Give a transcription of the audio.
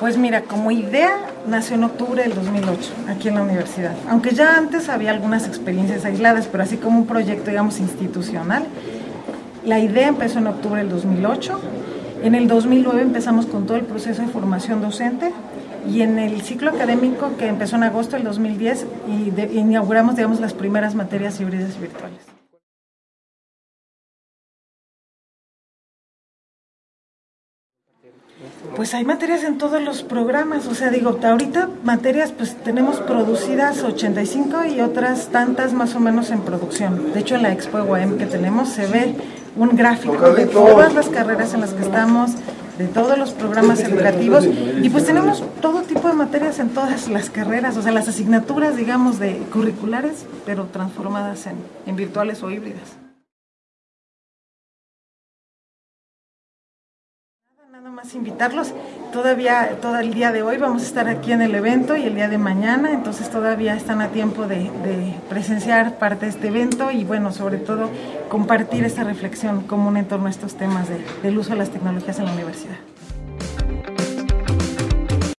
Pues mira, como idea nació en octubre del 2008, aquí en la universidad. Aunque ya antes había algunas experiencias aisladas, pero así como un proyecto, digamos, institucional. La idea empezó en octubre del 2008. En el 2009 empezamos con todo el proceso de formación docente y en el ciclo académico que empezó en agosto del 2010 y inauguramos, digamos, las primeras materias híbridas virtuales. Pues hay materias en todos los programas, o sea, digo, ahorita materias pues tenemos producidas 85 y otras tantas más o menos en producción. De hecho, en la Expo UAM que tenemos se ve un gráfico de todas las carreras en las que estamos, de todos los programas educativos y pues tenemos todo tipo de materias en todas las carreras, o sea, las asignaturas, digamos, de curriculares, pero transformadas en, en virtuales o híbridas. Nada más invitarlos. Todavía, todo el día de hoy vamos a estar aquí en el evento y el día de mañana, entonces todavía están a tiempo de, presenciar parte de este evento y bueno, sobre todo compartir esta reflexión común en torno a estos temas del uso de las tecnologías en la universidad.